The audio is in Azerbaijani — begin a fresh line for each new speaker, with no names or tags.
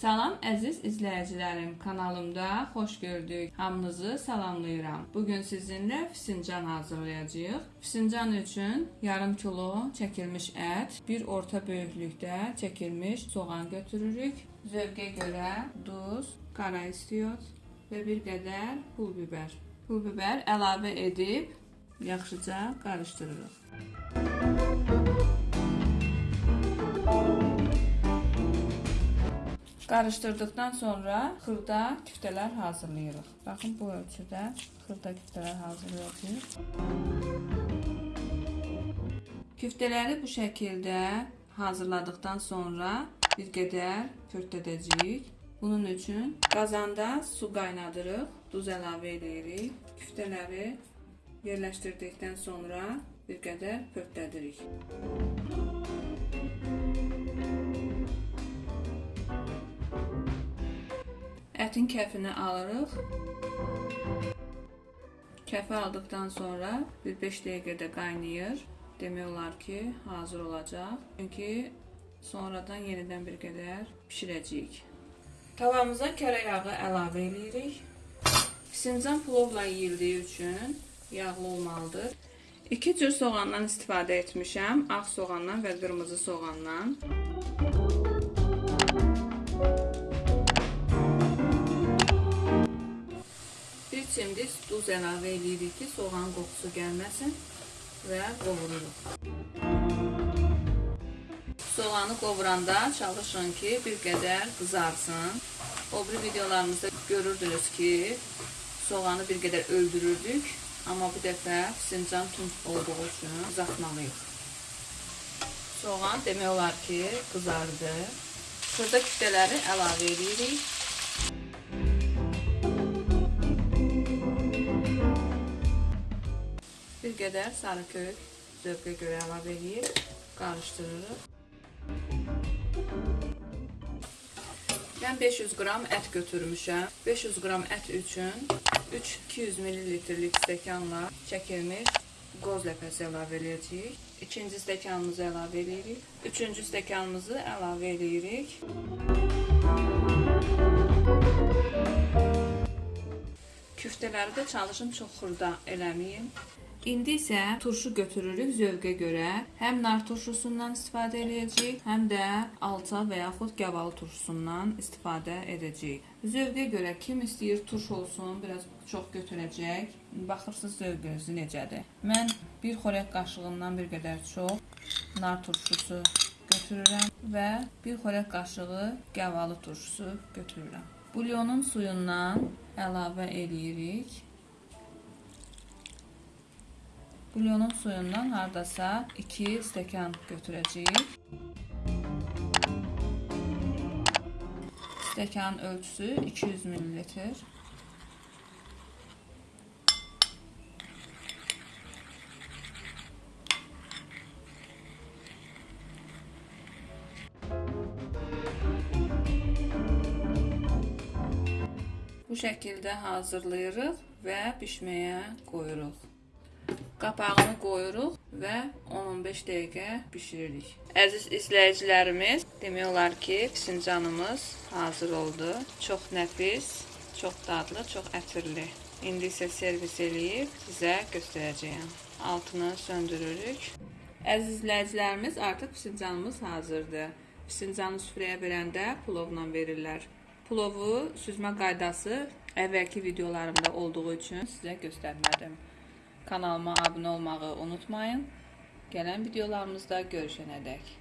Salam əziz izləyicilərim, kanalımda xoş gördük. Hamınızı salamlayıram. Bu gün sizinlə fincan hazırlayacağıq. Fincan üçün yarım kilo çəkilmiş ət, bir orta böyüklükdə çəkilmiş soğan götürürük. Zövqə görə duz, qara istiot və bir qədər pul biber. Pul biber əlavə edib yaxşıca qarışdırırıq. Qarışdırdıqdan sonra xırda küftələr hazırlayırıq. Baxın bu ölçüdə xırda küftələr hazırlayacağıq. Küftələri bu şəkildə hazırladıqdan sonra bir qədər pörtədəcəyik. Bunun üçün qazanda su qaynadırıq, duz əlavə edirik. Küftələri yerləşdirdikdən sonra bir qədər pörtlədirik. Ətin kəfini alırıq. Kəfi aldıqdan sonra bir 5 dəqiqədə qaynayır. Demək olar ki, hazır olacaq. Çünki sonradan yenidən bir qədər bişirəcəyik. Tavamıza kərə yağı əlavə edirik. Fincan plovla yeyildiyi üçün yağlı olmalıdır. 2 cür soğandan istifadə etmişəm. Ağ soğandan və qırmızı soğandan. Bir çimdik duz əlavə edirik ki, soğan qoxusu gəlməsin və qovururuq. Soğanı qovuranda çalışın ki, bir qədər qızarsın. O bir videolarımızda görürdünüz ki, soğanı bir qədər öldürürdük, amma bu dəfə fincan tund olduğu üçün qızartmalıyıq. Soğan demək olar ki, qızardı. Xırda küftələri əlavə edirik. Qədər sarı kök zövqə görə əlavə edib qarışdırırıq. Mən 500 qram ət götürmüşəm. 500 qram ət üçün 3 200 ml-lik stəkanla çəkilmiş qoz ləpəsi əlavə edəcəyik. İkinci stəkanımızı əlavə edirik. Üçüncü stəkanımızı əlavə edirik. Küftələri də çalışın çox xırda eləməyin. İndi isə turşu götürürük zövqə görə. Həm nar turşusundan istifadə edəcəyik, həm də alça və yaxud gavalı turşusundan istifadə edəcəyik. Zövqə görə kim istəyir turş olsun, biraz çox götürəcək. Baxırsınız zövqünüz necədir. Mən bir xörək qaşığından bir qədər çox nar turşusu götürürəm və bir xörək qaşığı gavalı turşusu götürürəm. Bulyonun suyundan əlavə edirik. Bulyonun suyundan hardasa 2 stəkan götürəcəyik. Stəkanın ölçüsü 200 ml. Bu şəkildə hazırlayırıq və bişməyə qoyuruq. Qapağını qoyuruq və 10-15 dəqiqə bişiririk. Əziz izləyicilərimiz, demək olar ki, fincanımız hazır oldu. Çox nəfis, çox dadlı, çox ətirli. İndi isə servis eləyib sizə göstərəcəyəm. Altını söndürürük. Əziz izləyicilərimiz, artıq fincanımız hazırdır. Fincanı süfrəyə verəndə plovla verirlər. Plovu süzmə qaydası əvvəlki videolarımda olduğu üçün sizə göstərmədim. Kanalıma abunə olmağı unutmayın. Gələn videolarımızda görüşənədək.